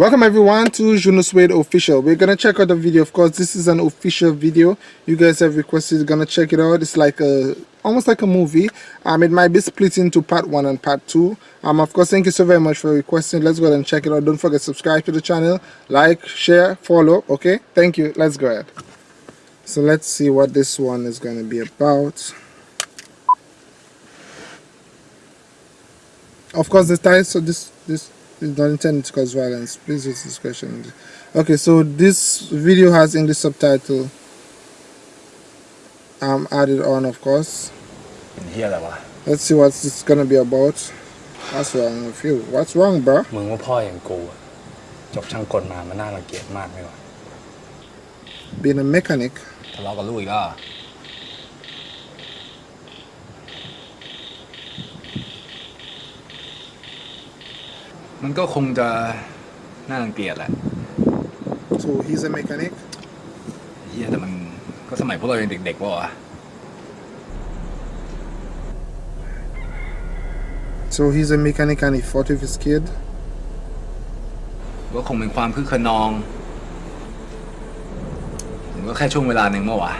Welcome everyone to Juno Suede official. We're gonna check out the video. Of course, this is an official video. You guys have requested gonna check it out. It's like a almost like a movie. Um it might be split into part one and part two. Um of course thank you so very much for requesting. Let's go ahead and check it out. Don't forget subscribe to the channel, like, share, follow. Okay, thank you. Let's go ahead. So let's see what this one is gonna be about. Of course the title so this this is not intended to cause violence. Please use discretion. Okay, so this video has English subtitle um, added on, of course. Let's see what it's gonna be about. What's wrong with you? What's wrong, bro? มึงว่าพ่ออย่างกูอะจบช่างกลมามันน่ารังเกียจมากไหมวะ Being a mechanic. ทะเลาะกับลูกอีกแล้ว มันก็คงจะน่ารังเกียจแหละ So he's a mechanic. เฮียแต่มันก็สมัยพวกเรายังเด็กๆวะวะ So he's a mechanic and he fought with his kid. ก็คงเป็นความคึกขนองมันก็แค่ช่วงเวลาหนึ่งเมื่อวะ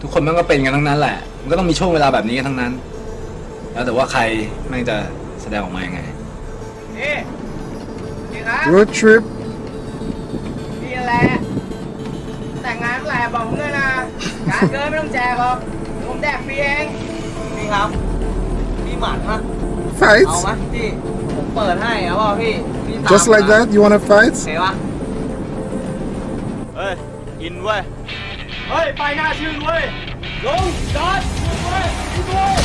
ทุกคนมันก็เป็นกันทั้งนั้นแหละ มันก็ต้องมีช่วงเวลาแบบนี้กันทั้งนั้น แล้วแต่ว่าใครแม่งจะแสดงออกมายังไงนี่นี่ครับ Road trip. นี่แหละ แต่งงานเมื่อไหร่บอกผมด้วยนะ การเกินไม่ต้องแจกหรอกผมแดกฟรีเอง นี่ครับ พี่หมัดฮะ เอา Fight. ไหมพี่ ผมเปิดให้เอาเปล่าพี่พี่ตาม Just like มา that. You wanna fight? โอเควะเฮ้ย อินเว้ย เฮ้ย ไปหน้าชื่นเว้ย ลงจอดเว้ยขึ้นเว้ย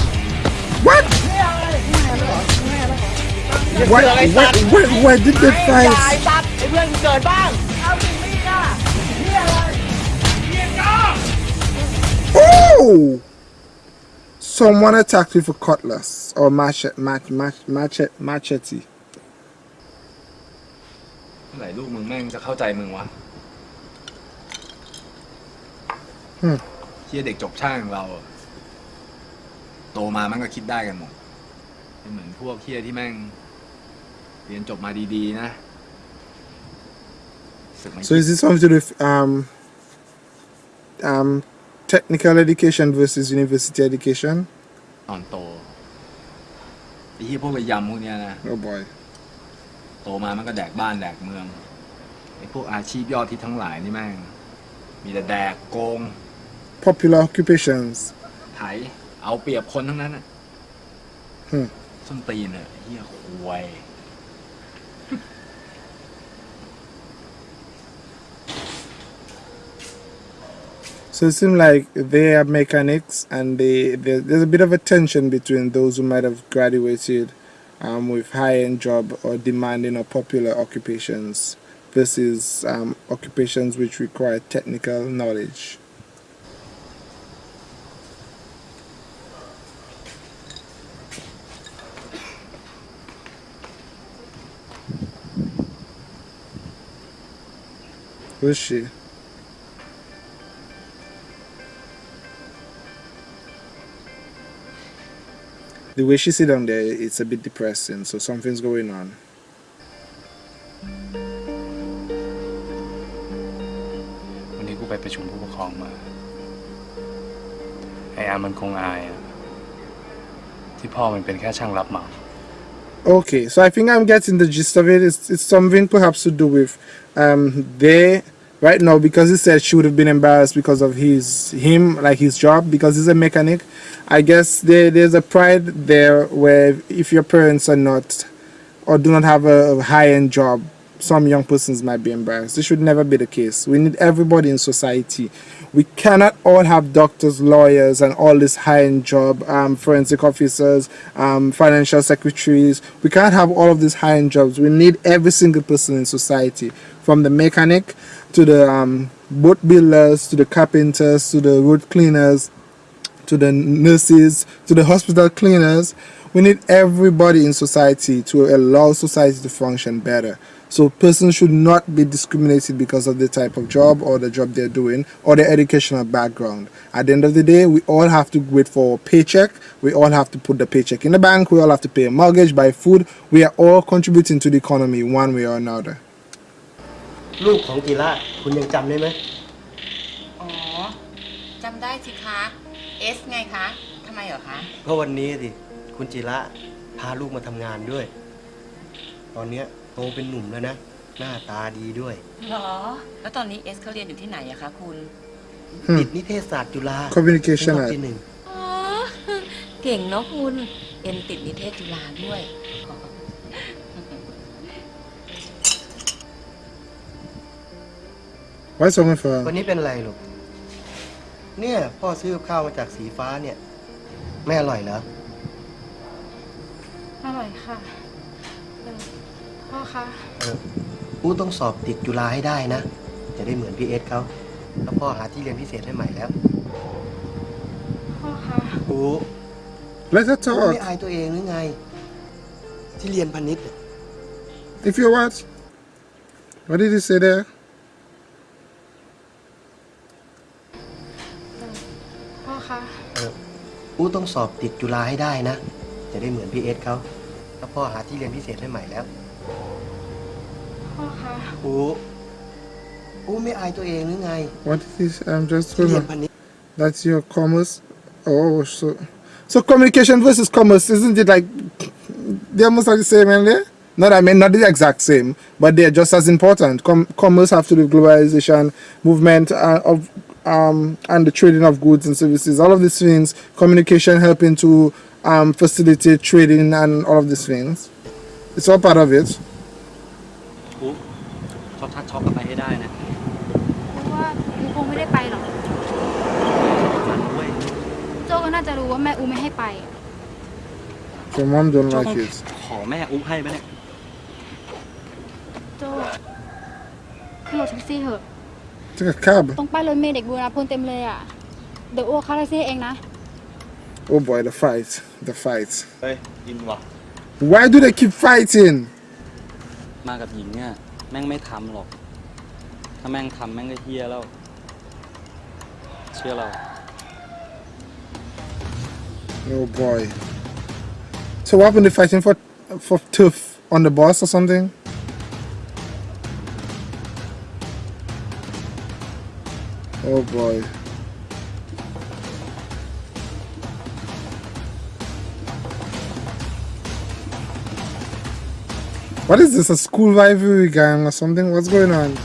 What? นี่อะไรนี่อะไรเหรอนี่อะไรเหรอ Why, why, why, why did they ไอ้ยา fight? ไอ้ตัดไอ้เพื่อนกูเกิดบ้างเอาสิมีดอะนี่อะไรนี่จ้า Oh! Someone attacked with a cutlass or machete, mach, mach, machete, machete. เมื่อไหร่ลูกมึงแม่งจะเข้าใจมึงวะอืมเฮียเด็กจบช่างอย่างเราอะโตมามันก็คิดได้กันหมดไม่เหมือนพวกเฮียที่แม่ง เรียนจบมาดีๆนะสึกไม่ So is this something to do with um, um, technical education versus university education? ตอนโตไอ้เฮียพวกระยำพวกเนี้ยนะ Oh boy. โตมามันก็แดกบ้านแดกเมืองไอ้พวกอาชีพยอดที่ทั้งหลายนี่แม่ง มีแต่แดกโกง Popular occupations. ไถเอาเปรียบคนทั้งนั้นอะอืมส้นตีนอะเฮียควย So it seems like they are mechanics, and they there, there's a bit of a tension between those who might have graduated um, with high-end job or demanding or popular occupations versus um, occupations which require technical knowledge. Who's she? The way she sit down there, it's a bit depressing. So something's going on. วันนี้กูไปประชุมผู้ปกครองมา ไออาร์มันคงอายอะที่พ่อมันเป็นแค่ช่างรับเหมา Okay, so I think I'm getting the gist of it. It's, it's something perhaps to do with um, they right now because he said she would have been embarrassed because of his him like his job because he's a mechanic. I guess there there's a pride there where if your parents are not or do not have a, high end job, some young persons might be embarrassed. This should never be the case. We need everybody in society. We cannot all have doctors, lawyers, and all this high-end job, um, forensic officers, um, financial secretaries. We can't have all of these high-end jobs. We need every single person in society, from the mechanic to the um, boat builders, to the carpenters, to the road cleaners, to the nurses, to the hospital cleaners. We need everybody in society to allow society to function better. So persons should not be discriminated because of the type of job or the job they're doing or their educational background. At the end of the day, we all have to wait for a paycheck. We all have to put the paycheck in the bank. We all have to pay a mortgage, buy food. We are all contributing to the economy one way or another. ลูกของจิระคุณยังจำได้ไหมอ๋อจำได้สิคะเอสไงคะทำไมเหรอคะเพราะวันนี้สิคุณจิระพาลูกมาทำงานด้วย ตอนเนี้ยโตเป็นหนุ่มแล้วนะ หน้าตาดีด้วยเหรอ แล้วตอนนี้เอสเขาเรียนอยู่ที่ไหนอะคะคุณ Hmm. ติดนิเทศศาสตร์จุฬา Communication เป็นรอบ at ที่หนึ่ง อ๋อ เก่งเนาะคุณ เอ็นติดนิเทศจุฬาด้วย Why so much วัน for? นี้เป็นอะไรลูก เนี่ย พ่อซื้อกับข้าวมาจากสีฟ้าเนี่ยไม่อร่อยเหรอ อร่อยค่ะเออพ่อคะ เอออูต้องสอบติดจุฬาให้ได้นะ จะได้เหมือนพี่เอสเขาแล้วพ่อหาที่เรียนพิเศษให้ใหม่แล้วพ่อคะ อู Let her อูไม่ talk. อายตัวเองหรือไง ที่เรียนพาณิชย์อะ If you what? What did he say there? พ่อคะเอออูต้องสอบติดจุฬาให้ได้นะ จะได้เหมือนพี่เอสเขาแล้วพ่อหาที่เรียนพิเศษให้ใหม่แล้ว พ่อคะ อูอูไม่อายตัวเองหรือไง What did he say? I'm just ที่เรียน remember. พาณิชย์ That's your commerce. Oh, so so communication versus commerce, isn't it like they're almost like the same, and they? Not I mean not the exact same, but they're just as important. Com- commerce have to do with globalization, movement uh, of um, and the trading of goods and services. All of these things, communication helping to um, facilitate trading and all of these things. It's all part of it. ปุ๊บช็อตทัดช็อกกลับไปให้ได้นะ เพราะว่าอูคงไม่ได้ไปหรอก ฝันด้วย โจก็น่าจะรู้ว่าแม่อูไม่ให้ไป Your mom don't โจ้ like it. ขอแม่อุ๊บให้ไหมเนี่ย โจขึ้นรถแท็กซี่เถอะ Take a cab. ตรงป้ายรถเมล์เด็กบูรณาพลเต็มเลยอะ เดี๋ยวอูเข้าแท็กซี่เองนะ Oh boy, the fight, the fight. เฮ้ยอินว่ะ Why do they keep fighting? มากับหญิงเนี่ยแม่งไม่ทำหรอก ถ้าแม่งทำแม่งก็เฮียแล้ว เชื่อเรา Oh boy. So what happened? They fighting for for turf on the bus or something? Oh boy. What is this? A school rivalry gang or something? What's going on?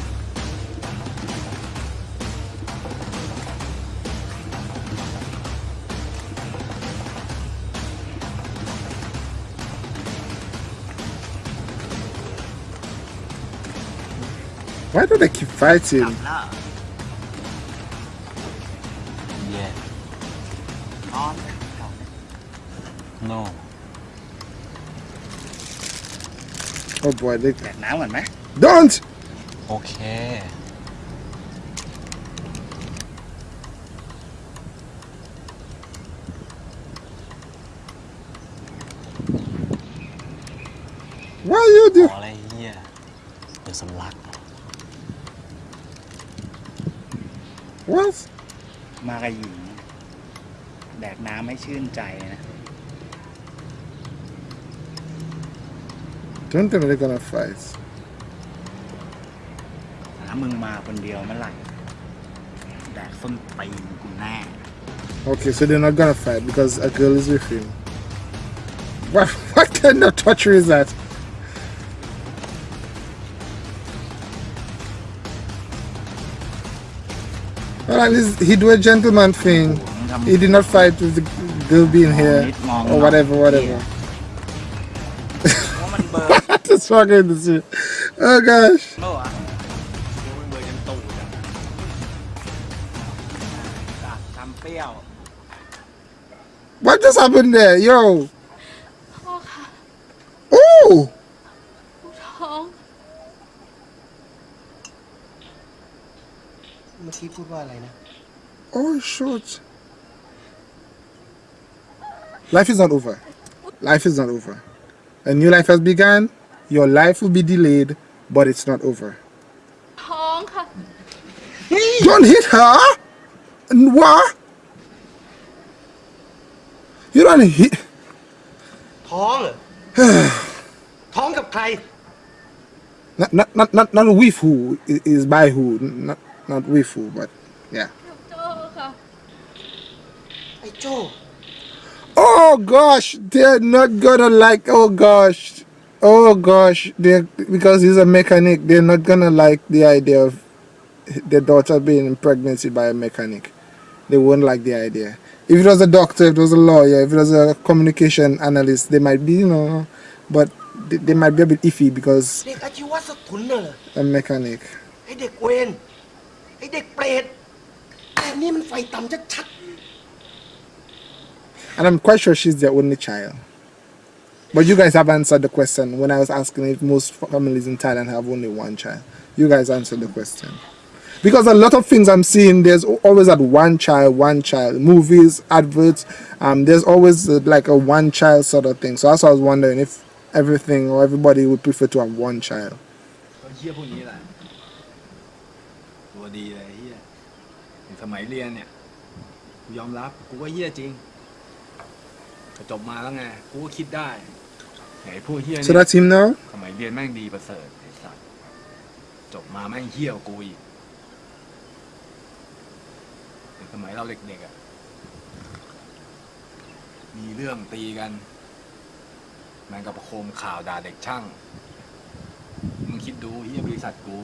Why do they keep fighting? นอน no Oh boy, they แดกน้ำก่อนไหม don't. โอเค Why you ข do? ออะไรเฮียเดี๋ยวสำลัก What? มากับหญิง แดกน้ำไม่ชื่นใจนะ Don't think they're gonna fight. ถ้ามึงมาคนเดียวเมื่อไหร่ แดกส้นตีนกูแน่ Okay, so they're not gonna fight because a girl is with him. What, what kind of torture is that? Well, at least he do a gentleman thing. he did not fight with the girl being here or whatever, whatever. That's fucking this shit. Oh gosh. What just happened there, yo? Ooh. Oh shit. Life is not over. Life is not over. A new life has begun. Your life will be delayed, but it's not over. ท้องค่ะ Don't hit her! N- What? You don't hit. ท้องเหรอ ท้องกับใคร Not not not not, not with who i- is by who, not not with who, but yeah. โจ้ค่ะ ไอ้โจ้ Oh gosh, they're not gonna like. Oh gosh, oh gosh, they because he's a mechanic. They're not gonna like the idea of their daughter being in pregnancy by a mechanic. They won't like the idea. If it was a doctor, if it was a lawyer, if it was a communication analyst, they might be, you know, but they, they might be a bit iffy because เด็กอาชีวะสถุนน่ะเหรอ a mechanic. ไอ้เด็กเวรไอ้เด็กเปรตแต่นี่มันไฟต่ำชัด And I'm quite sure she's their only child. But you guys have answered the question when I was asking if most families in Thailand have only one child. You guys answered the question. Because a lot of things I'm seeing, there's always that one child, one child. Movies, adverts, um, there's always uh, like a one child sort of thing. So that's why I was wondering if everything or everybody would prefer to have one child. ก็เจริงแต่จบมาแล้วไง กูก็คิดได้ไอ้พวกเฮีย So เนี่ย that's him now? สมัยเรียนแม่งดีประเสริฐไอ้สัสจบมาแม่งเฮี้ยวากูอีกแต่สมัยเราเด็กๆอะ มีเรื่องตีกัน แม่งก็ประโคมข่าวด่าเด็กช่าง มึงคิดดูเฮียบริษัทกู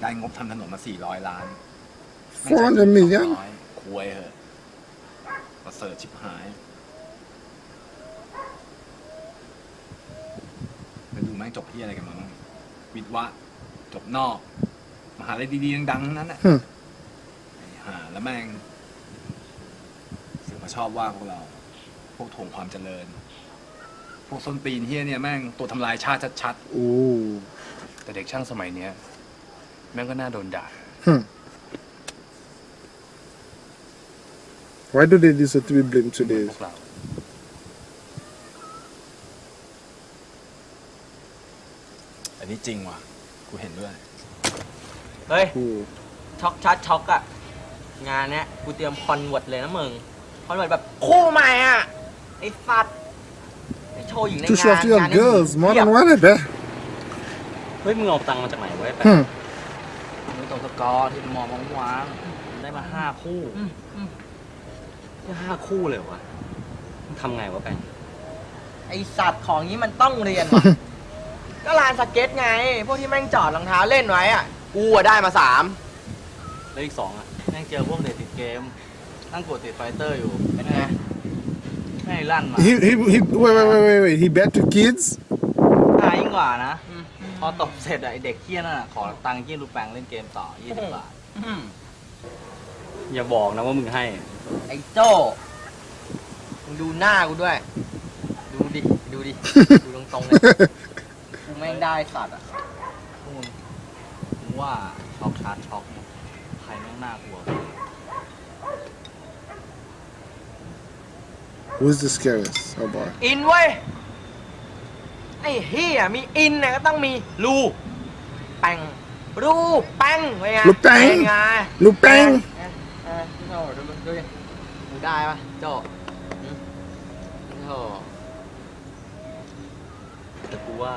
ได้งบทำถนนมาสี่ร้อยล้านแม่งใช้400 million 200คุยเหอะประเสริฐชิบหาย ไปดูแม่ง จบที่อะไรกันมาบ้างวิทย์วะ จบนอก มหาลัยดีๆดังๆทั้งนั้นอะ Hmm. ไอ้ห่าแล้วแม่งสึกมาชอบว่าพวกเรา พวกถ่วงความเจริญ พวกส้นตีนเฮียเนี่ยแม่งตัวทำลายชาติชัด Ooh. แต่เด็กช่างสมัยเนี้ย แม่งก็น่าโดนด่า Hmm. Why do they deserve to be blamed เหมือน today? พวกเรา อันนี้จริงว่ะ กูเห็นด้วย เฮ้ย Ooh. ช็อกชัดช็อกอะงานเนี้ยกูเตรียมคอนเวิร์ตเลยนะมึง คอนเวิร์ตแบบคู่ใหม่อะไอ้สัตว์ไอ้โชว์หญิงใน To งา show น off to your งานนี้ girls, more เพียบ than one, I bet. เฮ้ยมึงเอาตังค์มาจากไหนวะไอ้แป๊ะ Hmm. มึงตรงสกอร์ที่มองมองวางได้มาห้าคู่แค่ห้าคู่เลยเหรอวะมึงทำไงวะแปงไอสัตว์ของนี้มันต้องเรียนว่ะ ก็ลานสเก็ตไง พวกที่แม่งจอดรองเท้าเล่นไว้อะกูอะได้มาสาม แล้วอีกสองอะ แม่งเจอพวกเด็กติดเกม นั่งกดติดไฟเตอร์อยู่เป็นไง แม่งลั่นมา He, he, he, wait, wait, wait, wait, wait. He bet to kids? ตายยิ่งกว่านะ พอตบเสร็จอะไอเด็กเคี้ยนั่นอะขอตังค์ยี่ลูกแปงเล่นเกมต่อยี่สิบบาท อืมอย่าบอกนะว่ามึงให้ ไอ้โจ้มึงดูหน้ากูด้วย ดูดิ ดูดิ ดูตรงๆเลยกูแม่งได้สัตว์อะพวกมึงมึงว่าช็อกชาร์จช็อกเนี่ยใครแม่งน่ากลัว Who's the scariest? Oh boy. อินเว้ยไอ้เฮียมีอินเนี่ยก็ต้องมีรูแป้งรูแป้งไงรูแป้งไง Lu Peng! เออเออโอ้ดูดูดูดิมึงได้ปะโจ้อืมโอ้แต่กูว่า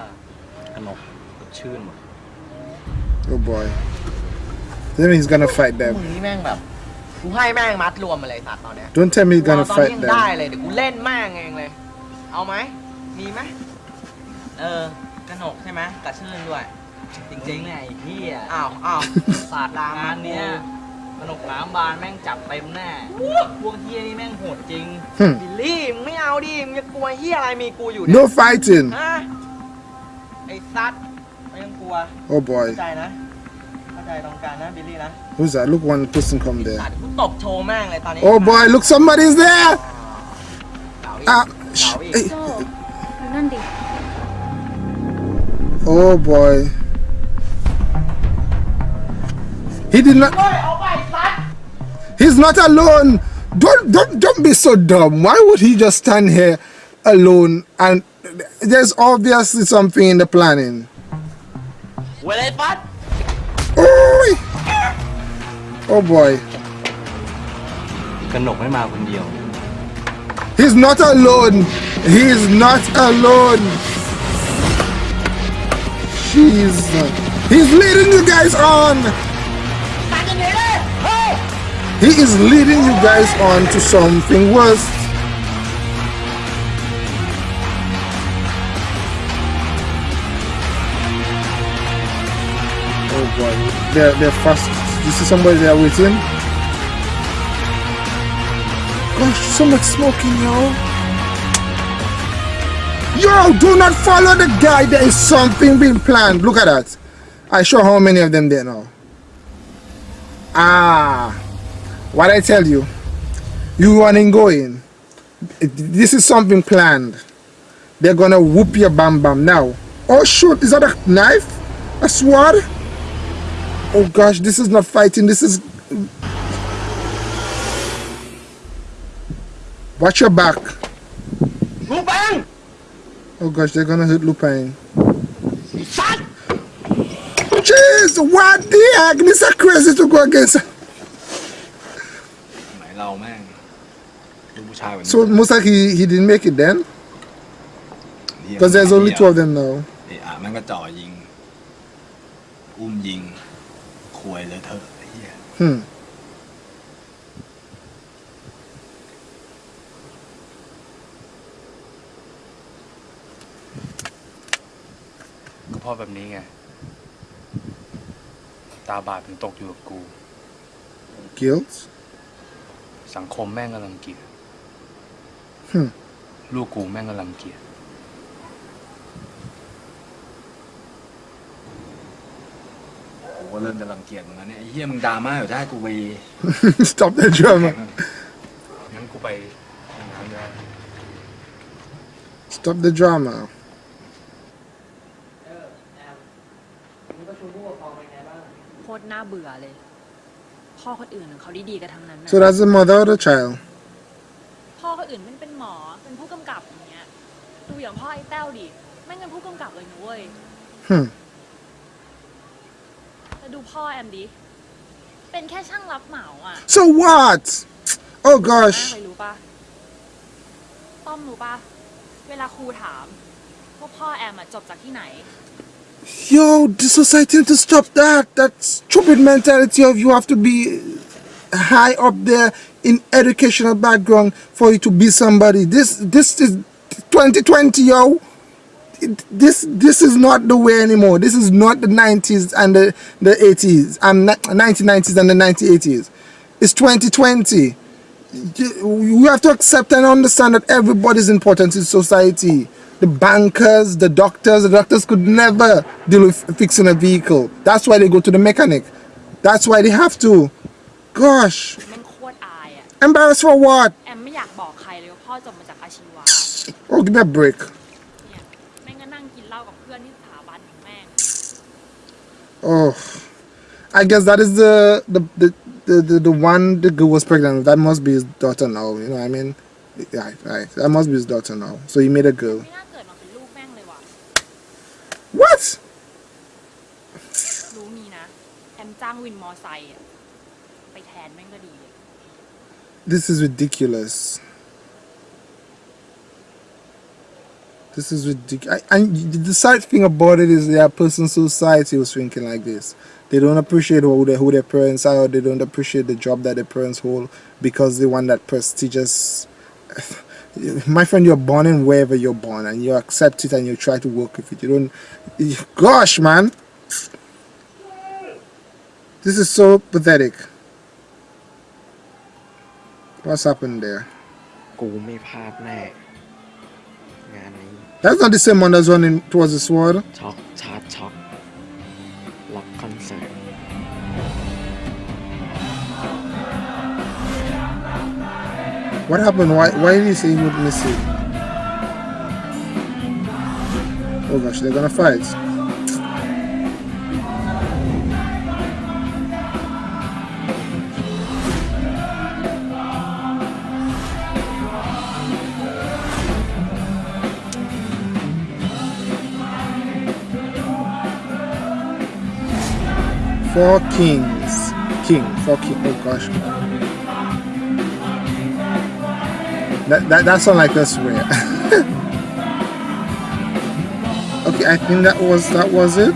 กนกกับชื่นว่ะ Oh boy. Then he's gonna fight มึ them. งนี่แม่งแบบ กูให้แม่งมัดรวมมาเลยสัตว์ตอนเนี้ย Don't tell me he's กูเอา gonna ตอนนี้ fight ยังได้ them. เลยเดี๋ยวกูเล่นแม่งเองเลย เอาไหม มีไหมเออกระหนกใช่ไหมกระชื่นด้วย จริงๆเนี่เนี่ยยไอ้เหี้ยอ้าวอ้าวศาสตร์งานเนี้ยกนกน้ำบานแม่งจับเต็มแน่พวกเหี้ยนี่แม่งโหดจริง Hmm. บิลลี่มึงไม่เอาดิมึงจะกลัวเฮียอะไรมีกูอยู่เนี่ย No fighting. ฮะไอ้ ซัดไม่ต้องกลัว Oh boy. เข้าใจนะ เข้าใจตรงกันนะบิลลี่นะ Who's that? Look, one person come สั there. ตว์กูตบโชว์แม่งเลยตอนนี้ Oh boy, look, somebody's there! เก่าอีก Ah, เก่า sh- อีก hey. โจ้ดูนั่นดิ Oh boy. He did not. เฮ้ยเอาไปซัด He's not alone. Don't don't don't be so dumb. Why would he just stand here alone? And there's obviously something in the planning. Well, I Oh. Oh boy. He's not alone. He's not alone. Jesus. He's leading you guys on. He is leading you guys on to something worse. They're they're fast. You see somebody there waiting? Gosh, so much smoking, yo. Yo, do not follow the guy. There is something being planned. Look at that. I show how many of them there now. Ah, what I tell you, you running going. This is something planned. They're gonna whoop your bam bam now. Oh shoot, is that a knife? A sword? Oh gosh, this is not fighting, this is... Watch your back. Lupin! Oh gosh, they're gonna hit Lupin. Shut! Jeez, what the heck? This is crazy to go against. So it looks like he, he didn't make it then? Because there's only two of them now. เอะอะแม่งก็จ่อยิงอุ้มยิงควยเลยเถอะไอ้เหี้ย Hmm. ก็เพราะแบบนี้ไง ตาบาปถึงตกอยู่กับกู Guilt? สังคมแม่งกำลังเกลียด Hmm. ลูกกูแม่งกำลังเกลียด กูก็เริ่มจะรังเกียจเหมือนกันเนี่ยไอ้เหี้ยมึงดราม่าอยู่ได้กูไป Stop the drama. งั้นกูไปทำงานด้วย Stop the drama. เออแอมวันนี้ประชุมผู้ปกครองเป็นไงบ้าง โคตรน่าเบื่อเลย พ่อคนอื่นเขาดีๆกันทั้งนั้นนะ So that's the mother of the child. พ่อคนอื่นมันเป็นหมอ เป็นผู้กำกับอย่างเงี้ย ดูอย่างพ่อไอ้แต้วดิ แม่งเป็นผู้กำกับเลยนะเว้ย Hmm. แล้วดูพ่อแอมดิ เป็นแค่ช่างรับเหมาอ่ะ So what? Oh แม่ gosh. เคยรู้ปะต้อมรู้ปะเวลาครูถามว่าพ่อแอมอะจบจากที่ไหน Yo, the society need to stop that. That stupid mentality of you have to be high up there in educational background for you to be somebody. This this is 2020, yo. this this is not the way anymore. This is not the 90s and the, the 80s and 1990s and the 1980s. It's 2020. You have to accept and understand that everybody's important in society. The bankers, the doctors, the doctors could never deal with fixing a vehicle. That's why they go to the mechanic. That's why they have to. Gosh. Embarrassed for what? Oh, give me a break. Oh, I guess that is the the the the, the, the one the girl was pregnant with. That must be his daughter now. You know what I mean? Right, right. That must be his daughter now. So he made a girl. ไม่น่าเกิดมาเป็นลูกแม่งเลยว่ะ What? รู้งี้นะ แอมจ้างวินมอไซค์อะไปแทนแม่งก็ดีเลย This is ridiculous. This is ridiculous. And the sad thing about it is there are persons society who's thinking like this. They don't appreciate who, they, who their parents are. They don't appreciate the job that their parents hold because they want that prestigious. My friend, you're born in wherever you're born, and you accept it and you try to work with it. You don't. Gosh, man, this is so pathetic. What's happened there? กูไม่พลาดแน่ งานนี้ that's not the same one as running Towards the Sword. Talk, talk, talk. Lock concert. What happened? Why, why did he say he would miss it? Oh gosh, they're gonna fight. Four kings. King. Four king. Oh gosh. That, that, that sounds like a swear. okay i think that was that was it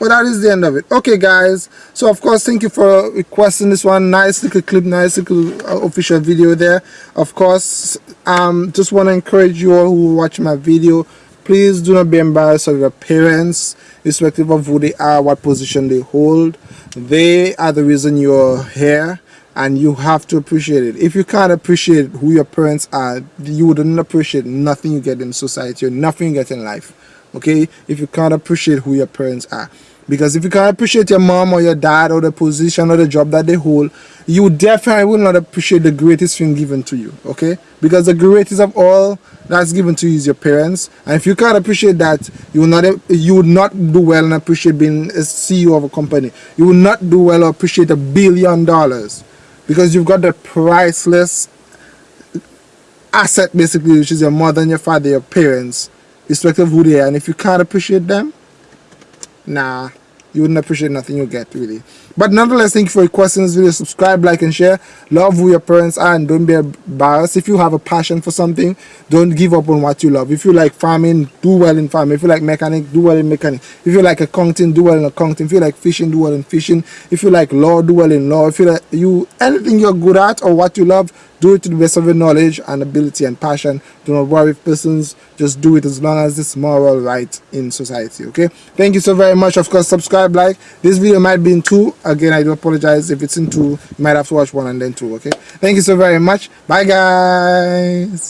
well that is the end of it okay guys so of course thank you for requesting this one nice little clip nice little uh, official video there of course um just want to encourage you all who watch my video please do not be embarrassed of your parents irrespective of who they are what position they hold. They are the reason you're here and you have to appreciate it. If you can't appreciate who your parents are you wouldn't appreciate nothing you get in society or nothing you get in life okay? If you can't appreciate who your parents are because if you can't appreciate your mom or your dad or the position or the job that they hold you definitely will not appreciate the greatest thing given to you okay? Because the greatest of all that's given to you is your parents. And if you can't appreciate that you will not you would not do well and appreciate being a ceo of a company. You will not do well or appreciate a billion dollars. Because you've got the priceless asset basically which is your mother and your father your parents irrespective of who they are. And if you can't appreciate them nah you wouldn't appreciate nothing you get really. But nonetheless thank you for requesting this video subscribe like and share. Love who your parents are and don't be embarrassed. If you have a passion for something don't give up on what you love. If you like farming do well in farming. If you like mechanic do well in mechanic. If you like accounting do well in accounting. If you like fishing do well in fishing. If you like law do well in law. If you like you anything you're good at or what you love do it to the best of your knowledge and ability and passion. Do not worry if persons just do it as long as it's moral right in society okay? Thank you so very much. Of course subscribe like. This video might be in two. Again i do apologize if it's in two. You might have to watch one and then two okay? Thank you so very much. Bye guys